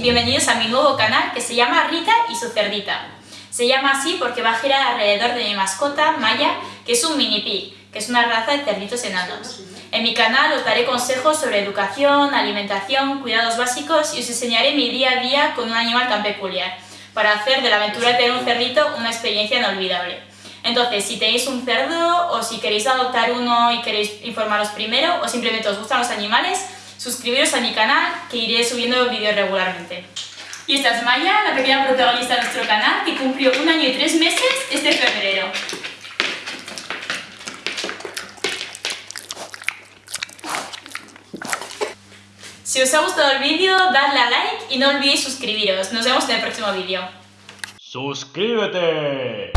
bienvenidos a mi nuevo canal que se llama Rita y su cerdita. Se llama así porque va a girar alrededor de mi mascota, Maya, que es un mini pig, que es una raza de cerditos enanos. En mi canal os daré consejos sobre educación, alimentación, cuidados básicos y os enseñaré mi día a día con un animal tan peculiar, para hacer de la aventura de tener un cerdito una experiencia inolvidable. Entonces, si tenéis un cerdo o si queréis adoptar uno y queréis informaros primero o simplemente os gustan los animales, suscribiros a mi canal que iré subiendo vídeos regularmente. Y esta es Maya, la pequeña protagonista de nuestro canal, que cumplió un año y tres meses este febrero. Si os ha gustado el vídeo, dadle a like y no olvidéis suscribiros. Nos vemos en el próximo vídeo. ¡Suscríbete!